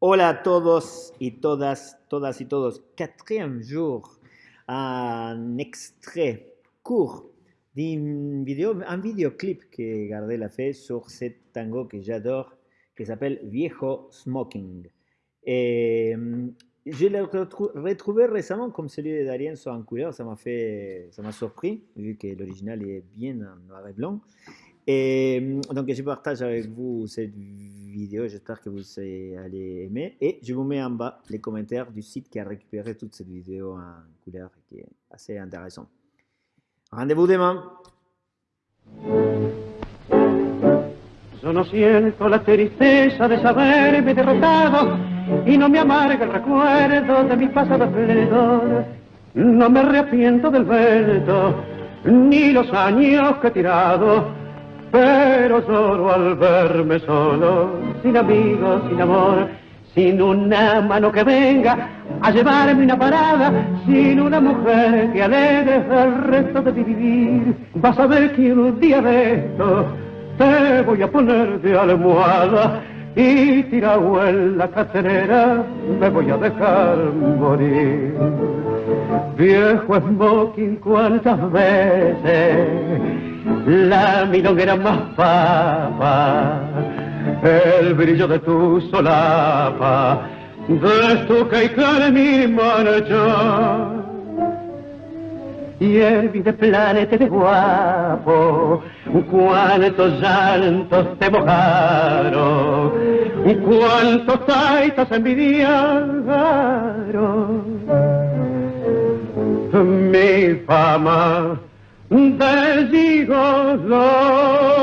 Hola a todos y todas, todas y todos. Quatrième jour, un extrait court d'un vidéo, un vidéoclip que gardé la fait sur ce tango que j'adore, qui s'appelle Viejo Smoking. Et, je l'ai retrouvé récemment comme celui de Darien soit en couleur, ça m'a fait, ça m'a surpris, vu que l'original est bien en noir et blanc. Et donc je partage avec vous cette vidéo, j'espère que vous allez aimer. Et je vous mets en bas les commentaires du site qui a récupéré toute cette vidéo en couleur qui est assez intéressant. Rendez-vous demain Yo no siento la tristeza de saberme derrotado y no me amarga el recuerdo de mi pasado esplendor. No me arrepiento del vento ni los años que he tirado pero solo al verme solo, sin amigos, sin amor, sin una mano que venga a llevarme una parada, sin una mujer que alegre el resto de mi vivir. Vas a ver que un día de esto te voy a poner de almohada y tirado en la cacerera me voy a dejar morir. Viejo smoking, cuántas veces la milonguera más papa, el brillo de tu solapa, de tu que mi marcha. Y el de planeta de guapo, cuántos llantos te mojaron, cuántos taitas envidiaron. Mi fama de gigolo